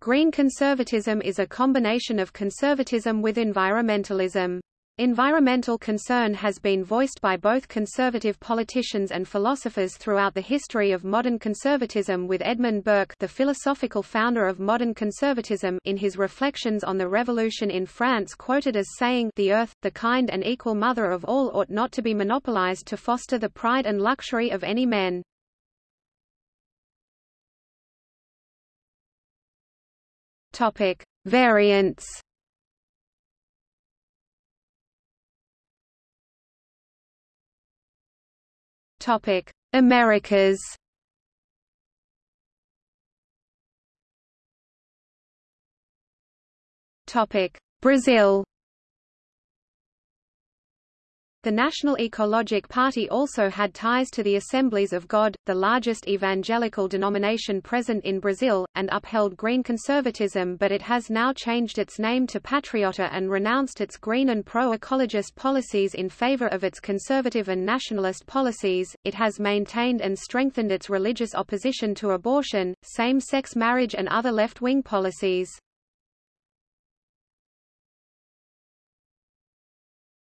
Green conservatism is a combination of conservatism with environmentalism. Environmental concern has been voiced by both conservative politicians and philosophers throughout the history of modern conservatism with Edmund Burke the philosophical founder of modern conservatism in his reflections on the revolution in France quoted as saying the earth, the kind and equal mother of all ought not to be monopolized to foster the pride and luxury of any men. Topic. Variants Topic: Americas. Topic: Brazil. The National Ecologic Party also had ties to the Assemblies of God, the largest evangelical denomination present in Brazil, and upheld green conservatism but it has now changed its name to Patriota and renounced its green and pro-ecologist policies in favor of its conservative and nationalist policies. It has maintained and strengthened its religious opposition to abortion, same-sex marriage and other left-wing policies.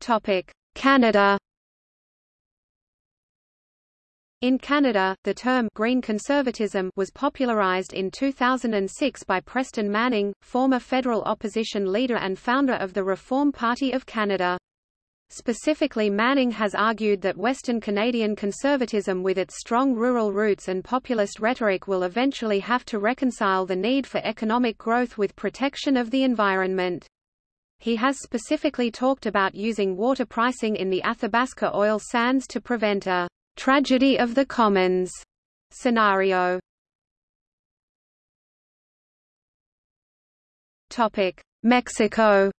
Topic: Canada in Canada, the term green conservatism was popularized in 2006 by Preston Manning, former federal opposition leader and founder of the Reform Party of Canada. Specifically Manning has argued that Western Canadian conservatism with its strong rural roots and populist rhetoric will eventually have to reconcile the need for economic growth with protection of the environment. He has specifically talked about using water pricing in the Athabasca oil sands to prevent a tragedy of the commons scenario. Topic: Mexico.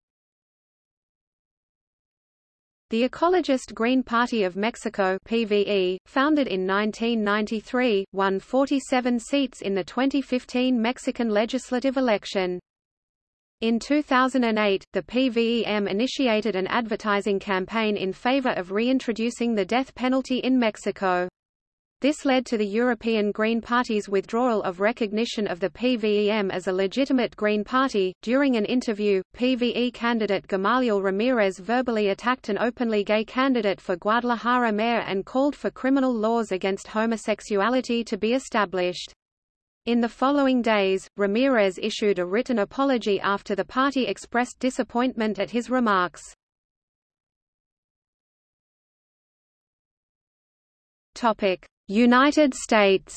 The Ecologist Green Party of Mexico PVE, founded in 1993, won 47 seats in the 2015 Mexican legislative election. In 2008, the PVEM initiated an advertising campaign in favor of reintroducing the death penalty in Mexico. This led to the European Green Party's withdrawal of recognition of the PVEM as a legitimate Green Party. During an interview, PVE candidate Gamaliel Ramirez verbally attacked an openly gay candidate for Guadalajara mayor and called for criminal laws against homosexuality to be established. In the following days, Ramirez issued a written apology after the party expressed disappointment at his remarks. United States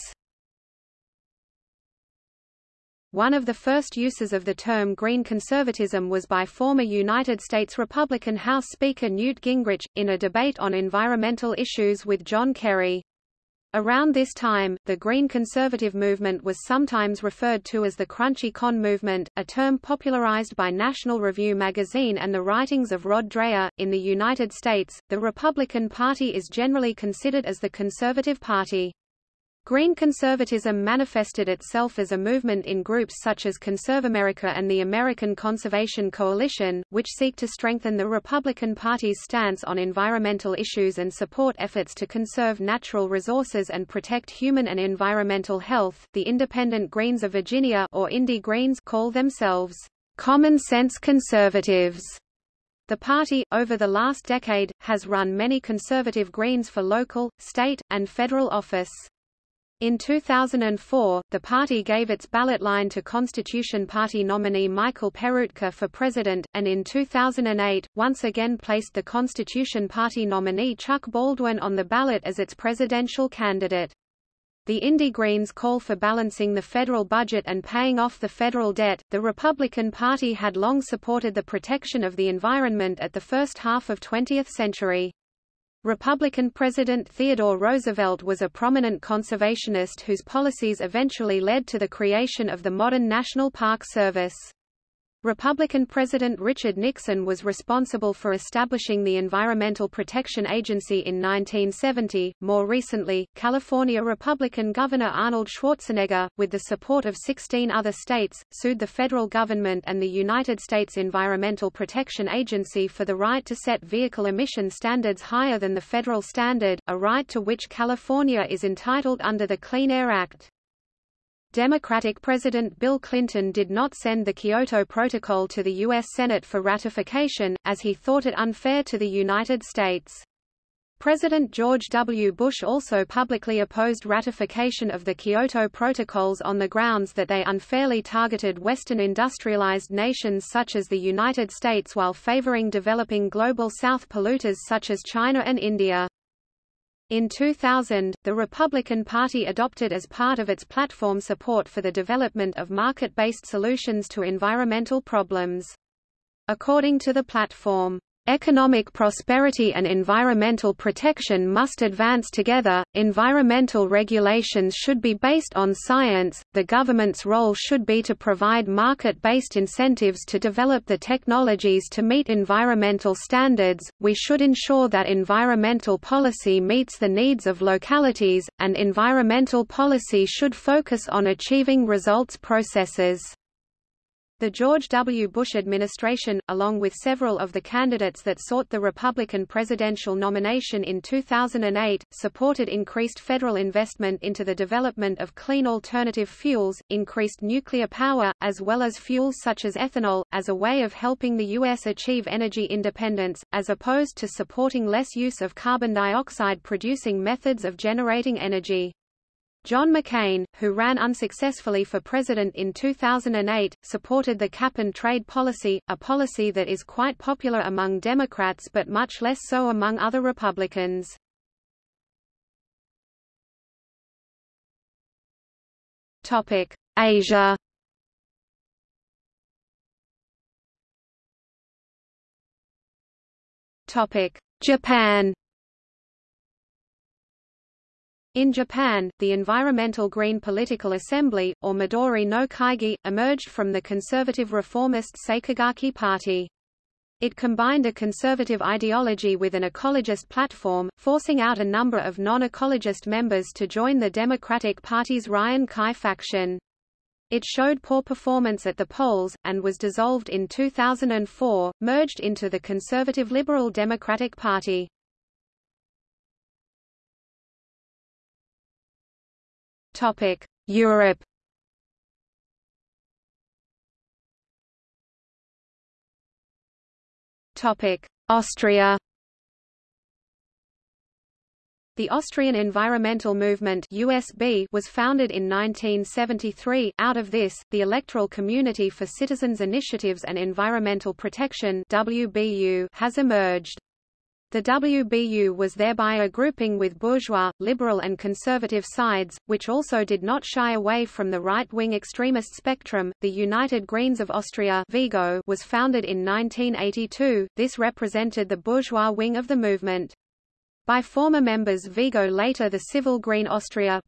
One of the first uses of the term green conservatism was by former United States Republican House Speaker Newt Gingrich, in a debate on environmental issues with John Kerry. Around this time, the Green Conservative movement was sometimes referred to as the Crunchy Con movement, a term popularized by National Review magazine and the writings of Rod Dreher. In the United States, the Republican Party is generally considered as the conservative party. Green conservatism manifested itself as a movement in groups such as ConservAmerica and the American Conservation Coalition, which seek to strengthen the Republican Party's stance on environmental issues and support efforts to conserve natural resources and protect human and environmental health. The Independent Greens of Virginia or Indie Greens call themselves common sense conservatives. The party, over the last decade, has run many conservative Greens for local, state, and federal office. In 2004, the party gave its ballot line to Constitution Party nominee Michael Peroutka for president, and in 2008, once again placed the Constitution Party nominee Chuck Baldwin on the ballot as its presidential candidate. The Indie Greens call for balancing the federal budget and paying off the federal debt. The Republican Party had long supported the protection of the environment at the first half of 20th century. Republican President Theodore Roosevelt was a prominent conservationist whose policies eventually led to the creation of the modern National Park Service. Republican President Richard Nixon was responsible for establishing the Environmental Protection Agency in 1970. More recently, California Republican Governor Arnold Schwarzenegger, with the support of 16 other states, sued the federal government and the United States Environmental Protection Agency for the right to set vehicle emission standards higher than the federal standard, a right to which California is entitled under the Clean Air Act. Democratic President Bill Clinton did not send the Kyoto Protocol to the U.S. Senate for ratification, as he thought it unfair to the United States. President George W. Bush also publicly opposed ratification of the Kyoto Protocols on the grounds that they unfairly targeted Western industrialized nations such as the United States while favoring developing global South polluters such as China and India. In 2000, the Republican Party adopted as part of its platform support for the development of market-based solutions to environmental problems. According to the platform, Economic prosperity and environmental protection must advance together. Environmental regulations should be based on science. The government's role should be to provide market based incentives to develop the technologies to meet environmental standards. We should ensure that environmental policy meets the needs of localities, and environmental policy should focus on achieving results processes. The George W. Bush administration, along with several of the candidates that sought the Republican presidential nomination in 2008, supported increased federal investment into the development of clean alternative fuels, increased nuclear power, as well as fuels such as ethanol, as a way of helping the U.S. achieve energy independence, as opposed to supporting less use of carbon dioxide producing methods of generating energy. John McCain, who ran unsuccessfully for president in 2008, supported the cap-and-trade policy, a policy that is quite popular among Democrats but much less so among other Republicans. Asia Japan in Japan, the Environmental Green Political Assembly, or Midori no Kaigi, emerged from the conservative reformist Sakigake Party. It combined a conservative ideology with an ecologist platform, forcing out a number of non-ecologist members to join the Democratic Party's Ryan Kai faction. It showed poor performance at the polls, and was dissolved in 2004, merged into the conservative Liberal Democratic Party. Topic: Europe. Topic: Austria. The Austrian Environmental Movement USB was founded in 1973. Out of this, the Electoral Community for Citizens Initiatives and Environmental Protection WBU has emerged. The WBU was thereby a grouping with bourgeois, liberal and conservative sides, which also did not shy away from the right-wing extremist spectrum. The United Greens of Austria Vigo was founded in 1982. This represented the bourgeois wing of the movement. By former members Vigo later the Civil Green Austria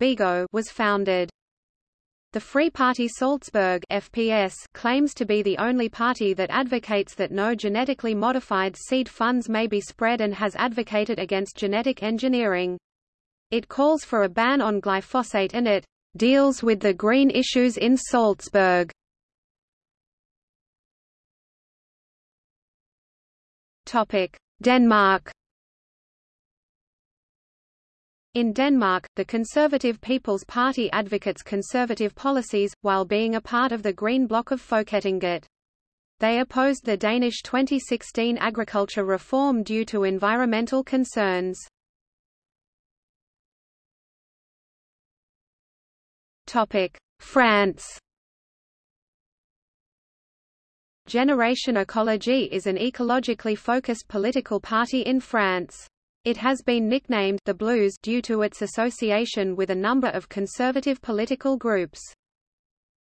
was founded. The Free Party Salzburg FPS claims to be the only party that advocates that no genetically modified seed funds may be spread and has advocated against genetic engineering. It calls for a ban on glyphosate and it deals with the green issues in Salzburg. Denmark in Denmark, the Conservative People's Party advocates conservative policies, while being a part of the Green Bloc of Folketinget. They opposed the Danish 2016 agriculture reform due to environmental concerns. France Generation Ecologie is an ecologically focused political party in France. It has been nicknamed the Blues due to its association with a number of conservative political groups.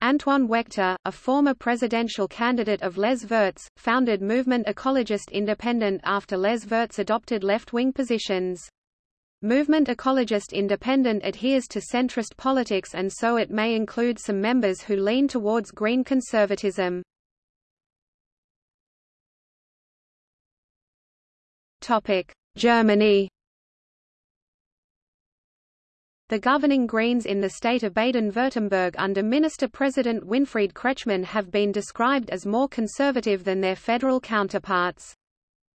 Antoine Waechter, a former presidential candidate of Les Verts, founded Movement Ecologist Independent after Les Verts adopted left-wing positions. Movement Ecologist Independent adheres to centrist politics and so it may include some members who lean towards green conservatism. Topic: Germany The governing Greens in the state of Baden-Württemberg under Minister-President Winfried Kretschmann have been described as more conservative than their federal counterparts.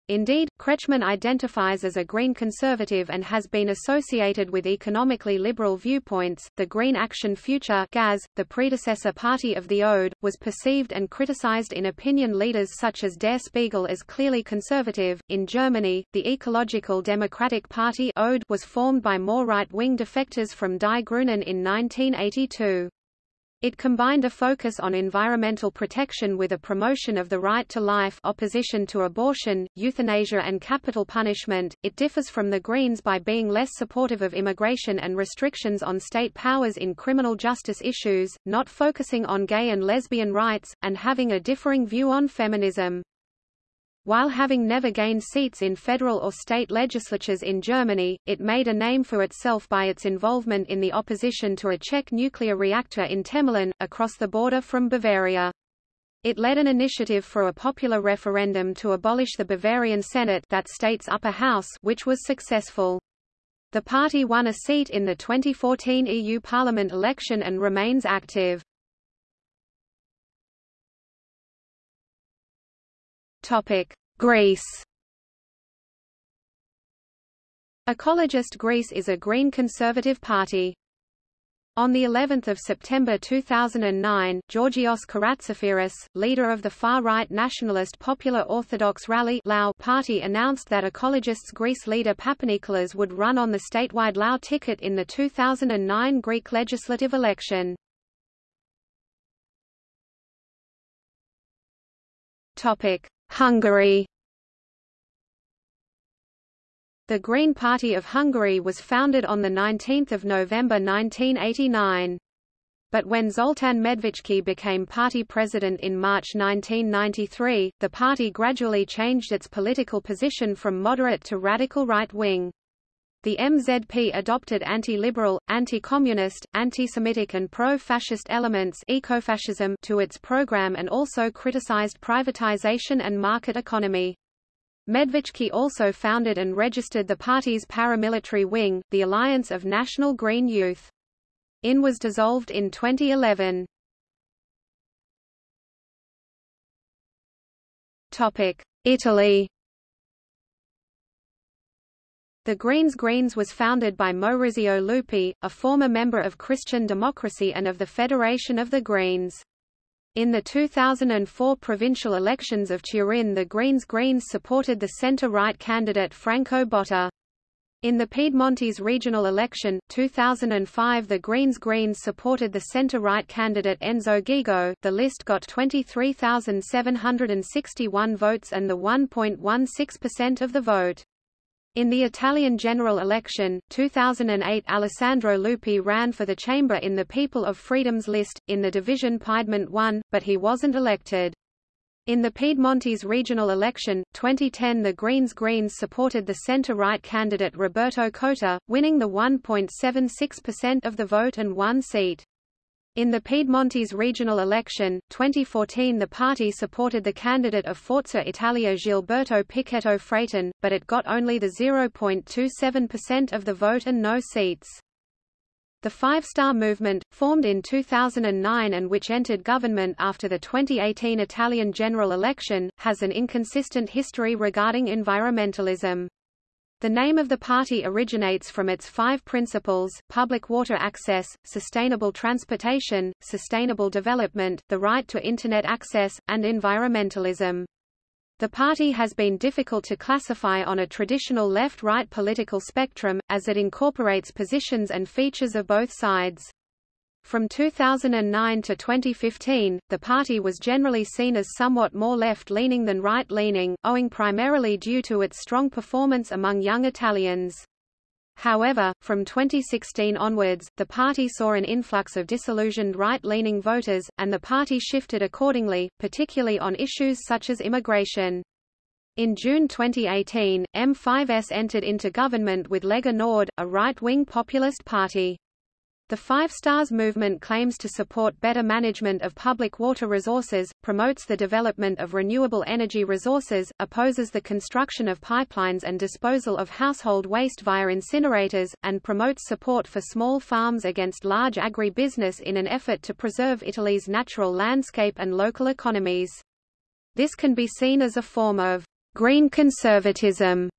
Indeed, Kretschmann identifies as a Green conservative and has been associated with economically liberal viewpoints. The Green Action Future (GAZ), the predecessor party of the ODE, was perceived and criticized in opinion leaders such as Der Spiegel as clearly conservative. In Germany, the Ecological Democratic Party (ODE) was formed by more right-wing defectors from Die Grünen in 1982. It combined a focus on environmental protection with a promotion of the right to life opposition to abortion, euthanasia and capital punishment. It differs from the Greens by being less supportive of immigration and restrictions on state powers in criminal justice issues, not focusing on gay and lesbian rights, and having a differing view on feminism. While having never gained seats in federal or state legislatures in Germany, it made a name for itself by its involvement in the opposition to a Czech nuclear reactor in Temelín, across the border from Bavaria. It led an initiative for a popular referendum to abolish the Bavarian Senate that state's upper house which was successful. The party won a seat in the 2014 EU Parliament election and remains active. Topic: Greece. Ecologist Greece is a green conservative party. On the 11th of September 2009, Georgios Karatzaferis, leader of the far-right nationalist Popular Orthodox Rally Lao party announced that Ecologists Greece leader Papanikolaou would run on the statewide LAU ticket in the 2009 Greek legislative election. Topic: Hungary The Green Party of Hungary was founded on 19 November 1989. But when Zoltan Medveczky became party president in March 1993, the party gradually changed its political position from moderate to radical right-wing. The MZP adopted anti-liberal, anti-communist, anti-Semitic and pro-fascist elements ecofascism to its program and also criticized privatization and market economy. Medveczky also founded and registered the party's paramilitary wing, the Alliance of National Green Youth. IN was dissolved in 2011. Italy the Greens Greens was founded by Maurizio Lupi, a former member of Christian Democracy and of the Federation of the Greens. In the 2004 provincial elections of Turin the Greens Greens supported the centre-right candidate Franco Botta. In the Piedmontese regional election, 2005 the Greens Greens supported the centre-right candidate Enzo Ghigo the list got 23,761 votes and the 1.16% of the vote. In the Italian general election, 2008 Alessandro Lupi ran for the chamber in the People of Freedom's list, in the division Piedmont won, but he wasn't elected. In the Piedmontese regional election, 2010 the Greens Greens supported the centre-right candidate Roberto Cota, winning the 1.76% of the vote and one seat. In the Piedmontese regional election, 2014 the party supported the candidate of Forza Italia Gilberto Pichetto Fratin, but it got only the 0.27% of the vote and no seats. The Five Star Movement, formed in 2009 and which entered government after the 2018 Italian general election, has an inconsistent history regarding environmentalism. The name of the party originates from its five principles, public water access, sustainable transportation, sustainable development, the right to Internet access, and environmentalism. The party has been difficult to classify on a traditional left-right political spectrum, as it incorporates positions and features of both sides. From 2009 to 2015, the party was generally seen as somewhat more left-leaning than right-leaning, owing primarily due to its strong performance among young Italians. However, from 2016 onwards, the party saw an influx of disillusioned right-leaning voters, and the party shifted accordingly, particularly on issues such as immigration. In June 2018, M5S entered into government with Lega Nord, a right-wing populist party. The Five Stars movement claims to support better management of public water resources, promotes the development of renewable energy resources, opposes the construction of pipelines and disposal of household waste via incinerators, and promotes support for small farms against large agri-business in an effort to preserve Italy's natural landscape and local economies. This can be seen as a form of green conservatism.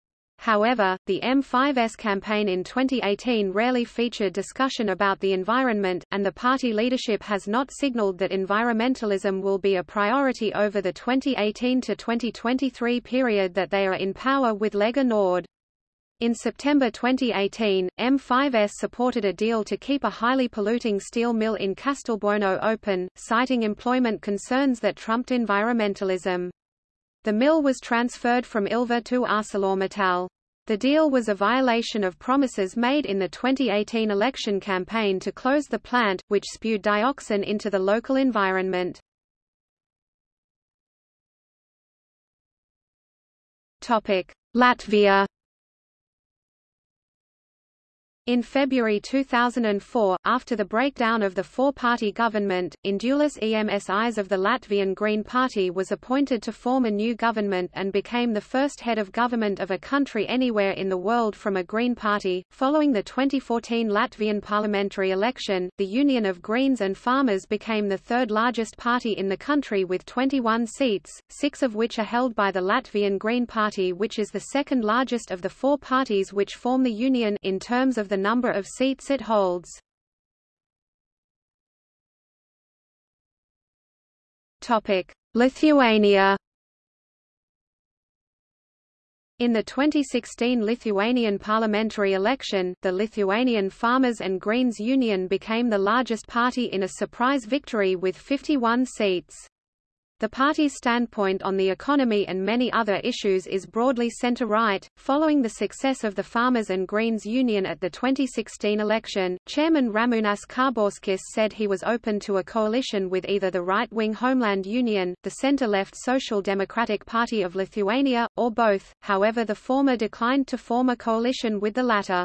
However, the M5S campaign in 2018 rarely featured discussion about the environment, and the party leadership has not signaled that environmentalism will be a priority over the 2018 to 2023 period that they are in power with Lega Nord. In September 2018, M5S supported a deal to keep a highly polluting steel mill in Castelbuono open, citing employment concerns that trumped environmentalism. The mill was transferred from Ilva to ArcelorMittal. The deal was a violation of promises made in the 2018 election campaign to close the plant, which spewed dioxin into the local environment. Latvia in February 2004, after the breakdown of the four-party government, Indulis Emsis of the Latvian Green Party was appointed to form a new government and became the first head of government of a country anywhere in the world from a Green Party. Following the 2014 Latvian parliamentary election, the Union of Greens and Farmers became the third largest party in the country with 21 seats, six of which are held by the Latvian Green Party which is the second largest of the four parties which form the Union in terms of the number of seats it holds. Lithuania In the 2016 Lithuanian parliamentary election, the Lithuanian Farmers and Greens Union became the largest party in a surprise victory with 51 seats. The party's standpoint on the economy and many other issues is broadly center-right. Following the success of the Farmers and Greens Union at the 2016 election, Chairman Ramūnas Karbauskis said he was open to a coalition with either the right-wing Homeland Union, the center-left Social Democratic Party of Lithuania, or both, however the former declined to form a coalition with the latter.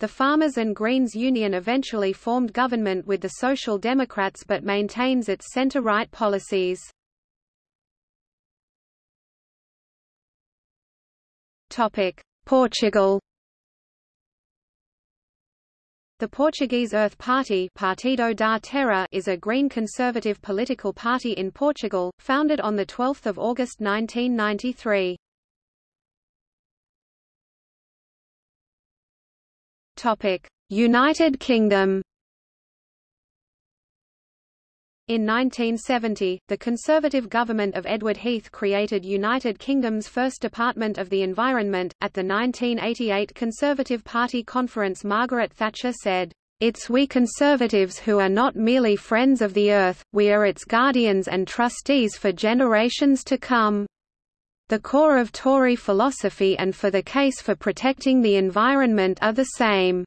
The Farmers and Greens Union eventually formed government with the Social Democrats but maintains its center-right policies. Portugal The Portuguese Earth Party Partido da Terra is a green conservative political party in Portugal, founded on 12 August 1993. United Kingdom in 1970, the Conservative government of Edward Heath created United Kingdom's first Department of the Environment. At the 1988 Conservative Party conference, Margaret Thatcher said, It's we Conservatives who are not merely friends of the earth, we are its guardians and trustees for generations to come. The core of Tory philosophy and for the case for protecting the environment are the same.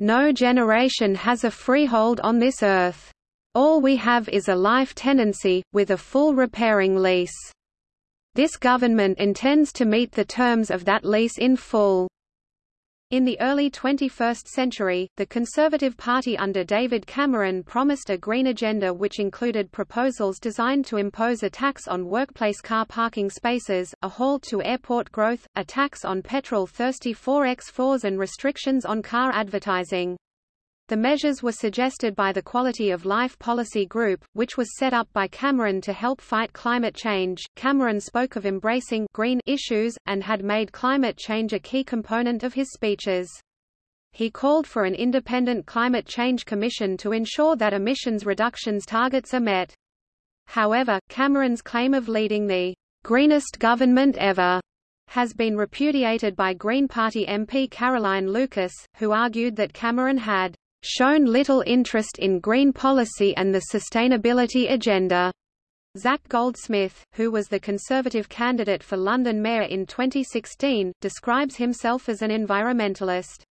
No generation has a freehold on this earth. All we have is a life tenancy, with a full repairing lease. This government intends to meet the terms of that lease in full. In the early 21st century, the Conservative Party under David Cameron promised a green agenda which included proposals designed to impose a tax on workplace car parking spaces, a halt to airport growth, a tax on petrol-thirsty 4x4s and restrictions on car advertising. The measures were suggested by the Quality of Life Policy Group, which was set up by Cameron to help fight climate change. Cameron spoke of embracing green issues, and had made climate change a key component of his speeches. He called for an independent climate change commission to ensure that emissions reductions targets are met. However, Cameron's claim of leading the greenest government ever has been repudiated by Green Party MP Caroline Lucas, who argued that Cameron had shown little interest in green policy and the sustainability agenda. Zac Goldsmith, who was the Conservative candidate for London Mayor in 2016, describes himself as an environmentalist.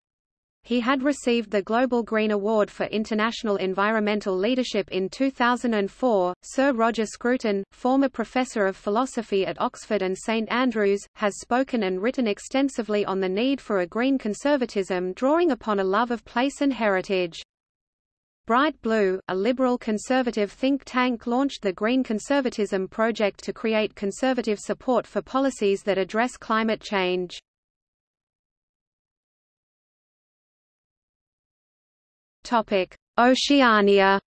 He had received the Global Green Award for International Environmental Leadership in 2004. Sir Roger Scruton, former professor of philosophy at Oxford and St Andrews, has spoken and written extensively on the need for a green conservatism drawing upon a love of place and heritage. Bright Blue, a liberal conservative think tank launched the Green Conservatism Project to create conservative support for policies that address climate change. Topic: Oceania.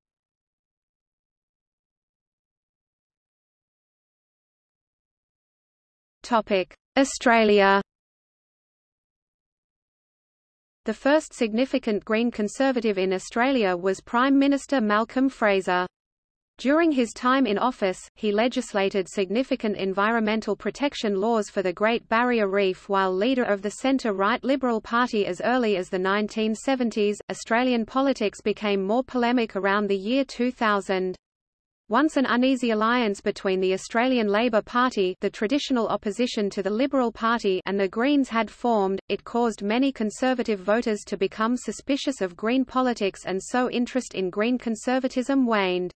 Topic: Australia The first significant Green Conservative in Australia was Prime Minister Malcolm Fraser. During his time in office, he legislated significant environmental protection laws for the Great Barrier Reef while leader of the centre-right Liberal Party as early as the 1970s. Australian politics became more polemic around the year 2000. Once an uneasy alliance between the Australian Labor Party the traditional opposition to the Liberal Party and the Greens had formed, it caused many Conservative voters to become suspicious of Green politics and so interest in Green conservatism waned.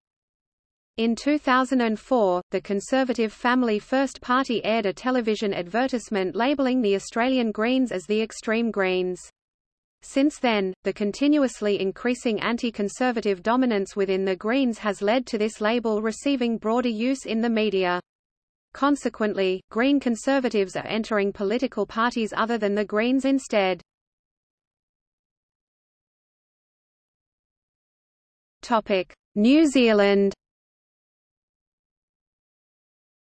In 2004, the Conservative Family First Party aired a television advertisement labelling the Australian Greens as the Extreme Greens. Since then, the continuously increasing anti-conservative dominance within the Greens has led to this label receiving broader use in the media. Consequently, Green Conservatives are entering political parties other than the Greens instead. New Zealand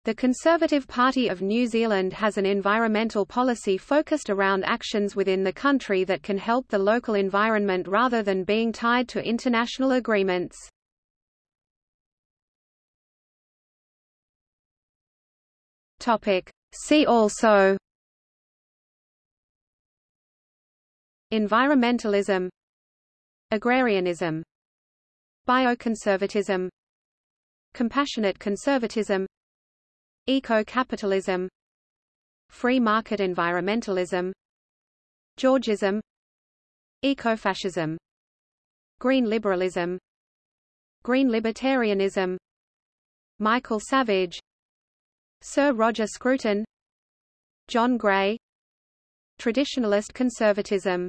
the Conservative Party of New Zealand has an environmental policy focused around actions within the country that can help the local environment rather than being tied to international agreements. See also Environmentalism Agrarianism Bioconservatism Compassionate conservatism Eco-capitalism Free market environmentalism Georgism Ecofascism Green liberalism Green libertarianism Michael Savage Sir Roger Scruton John Gray Traditionalist conservatism